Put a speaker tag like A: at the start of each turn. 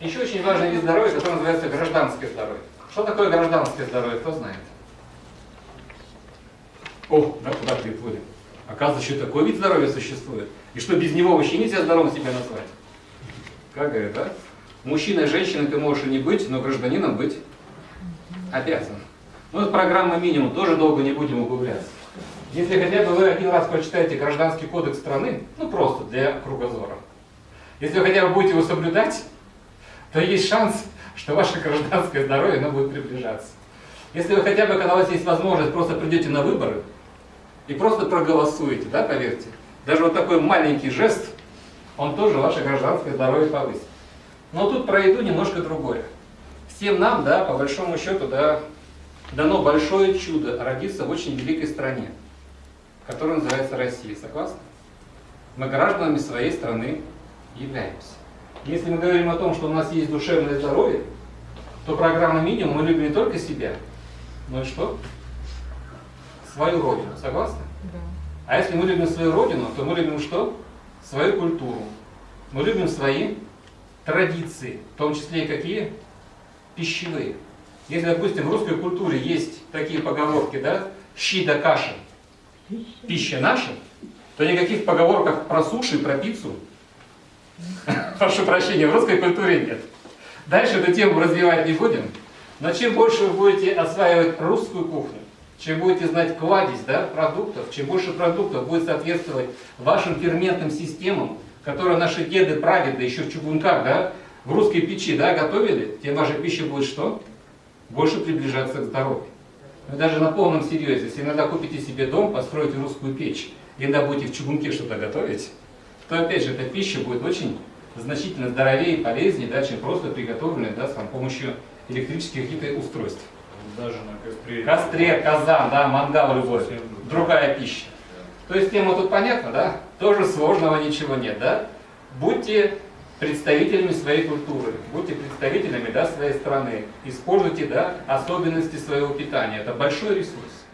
A: Еще очень важный вид здоровья, который называется гражданское здоровье. Что такое гражданское здоровье, кто знает? О, да, куда будем? Оказывается, еще такой вид здоровья существует. И что без него вообще нельзя здоровым себя назвать? Как говорят, да? Мужчина и женщина ты можешь и не быть, но гражданином быть обязан. Ну, это программа минимум, тоже долго не будем углубляться. Если хотя бы вы один раз прочитаете Гражданский кодекс страны, ну просто для кругозора, если вы хотя бы будете его соблюдать, то есть шанс, что ваше гражданское здоровье оно будет приближаться. Если вы хотя бы, когда у вас есть возможность, просто придете на выборы и просто проголосуете, да, поверьте, даже вот такой маленький жест, он тоже ваше гражданское здоровье повысит. Но тут про еду немножко другое. Всем нам, да, по большому счету, да, дано большое чудо родиться в очень великой стране, которая называется Россия. Согласны? Мы гражданами своей страны являемся. Если мы говорим о том, что у нас есть душевное здоровье, то программа минимум мы любим не только себя, но и что? Свою родину. Согласны?
B: Да.
A: А если мы любим свою родину, то мы любим что? Свою культуру. Мы любим свои традиции, в том числе и какие? Пищевые. Если, допустим, в русской культуре есть такие поговорки, да, щи да каши, пища наша, то никаких поговорок про суши, про пиццу, прошу прощения, в русской культуре нет. Дальше эту тему развивать не будем, но чем больше вы будете осваивать русскую кухню, чем будете знать кладезь да, продуктов, чем больше продуктов будет соответствовать вашим ферментным системам, которые наши деды, прадеды еще в чугунках, да, в русской печи да, готовили, тем ваша пища будет что? Больше приближаться к здоровью. Вы даже на полном серьезе, если иногда купите себе дом, построите русскую печь, иногда будете в чугунке что-то готовить, то опять же эта пища будет очень значительно здоровее и полезнее, да, чем просто приготовленная да, с помощью электрических каких-то устройств.
C: Даже на костре.
A: Костре, казан, да, мангал любой, другая пища. То есть тема тут понятна, да? Тоже сложного ничего нет, да? Будьте представителями своей культуры, будьте представителями да, своей страны, используйте да, особенности своего питания. Это большой ресурс.